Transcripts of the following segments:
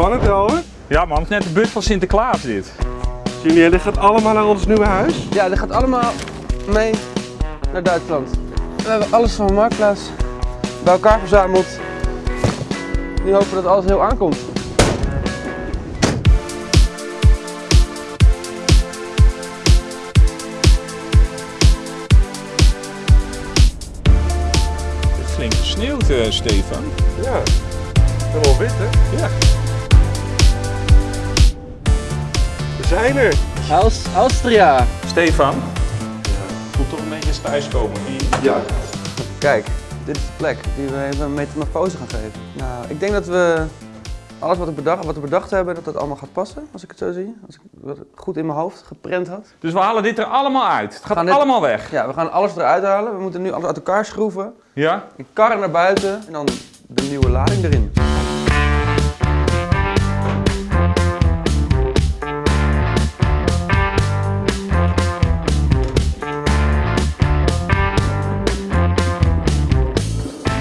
Spannend, Elwe. Ja man, het is net de bus van Sinterklaas dit. Julien, dit gaat allemaal naar ons nieuwe huis. Ja, dit gaat allemaal mee naar Duitsland. We hebben alles van Marktplaats bij elkaar verzameld. Nu hopen we dat alles heel aankomt. Het is flink gesneeuwd, eh, Stefan. Ja, helemaal wit, hè? Ja. Zijn er. Aus Austria. Stefan, voelt toch een beetje eens thuiskomen hier. Ja. Kijk, dit is de plek die we even een metamorfose gaan geven. Nou, ik denk dat we alles wat, ik bedacht, wat we bedacht hebben, dat dat allemaal gaat passen, als ik het zo zie. Als ik het goed in mijn hoofd geprent had. Dus we halen dit er allemaal uit. Het gaat dit- allemaal weg. Ja, we gaan alles eruit halen. We moeten nu alles uit elkaar schroeven. Ja? Een karren naar buiten en dan de nieuwe lading erin.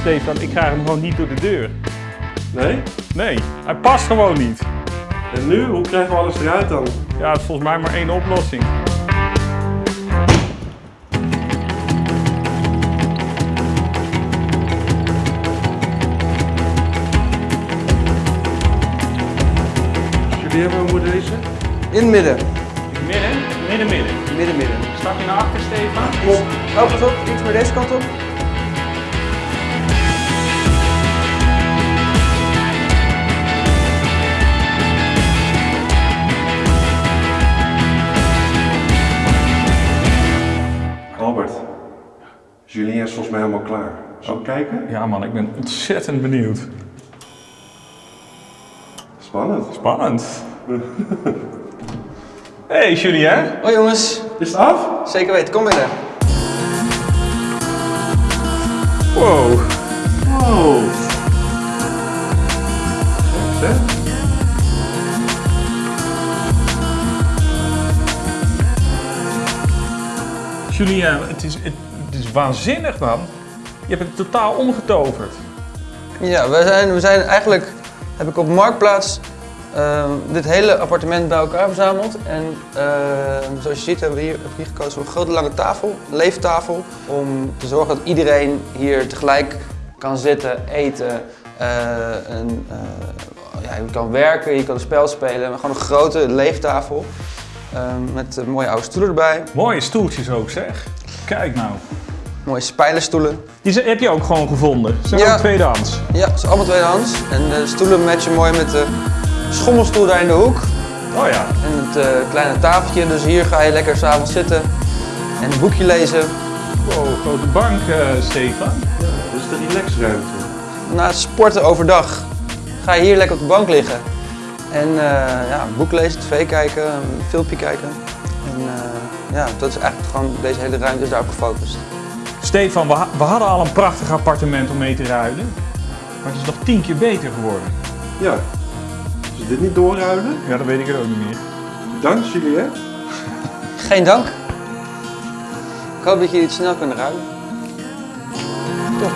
Stefan, ik krijg hem gewoon niet door de deur. Nee? Nee, hij past gewoon niet. En nu? Hoe krijgen we alles eruit dan? Ja, het is volgens mij maar één oplossing. Jullie hebben we deze? In het midden. Midden, midden, midden. Midden, midden. Stap je naar achter, Stefan? Oh, pas op. Iets meer deze kant op. Julien is volgens mij helemaal klaar. Zal ik kijken? Ja man, ik ben ontzettend benieuwd. Spannend. Spannend. hey Julien. Oh jongens, Is het af? zeker weten. Kom binnen. Wow. Wow. Zeg. Julien, het is, het is waanzinnig man. Je hebt het totaal omgetoverd. Ja, we zijn, we zijn eigenlijk, heb ik op Marktplaats ehm, dit hele appartement bij elkaar verzameld. En ehm, zoals je ziet hebben we hier, heb hier gekozen voor een grote lange tafel, een leeftafel. Om te zorgen dat iedereen hier tegelijk kan zitten, eten. eh, en, eh, ja, je kan werken, je kan een spel spelen. Gewoon een grote leeftafel. ehm, met mooie oude stoelen erbij. Mooie stoeltjes ook zeg. Kijk nou. Mooie spijlenstoelen. Die zijn- heb je ook gewoon gevonden. Ze zijn Ja. ook tweedehands. Ja, het is allemaal tweedehands. En de stoelen matchen mooi met de schommelstoel daar in de hoek. Oh ja. En het eh, kleine tafeltje, dus hier ga je lekker s'avonds zitten en een boekje lezen. Wow, grote bank, eh, Stefan. Dit is de relaxruimte. Na het sporten overdag ga je hier lekker op de bank liggen. En eh, ja, boek lezen, tv kijken, een filmpje kijken. En ja, dat is eigenlijk gewoon, deze hele ruimte is daarop gefocust. Stefan, we, ha- we hadden al een prachtig appartement om mee te ruilen. Maar het is nog tien keer beter geworden. Ja. Is dit niet doorruilen? Ja, dat weet ik er ook niet meer. Dank Julien. Geen dank. Ik hoop dat jullie het snel kunnen ruilen. Top.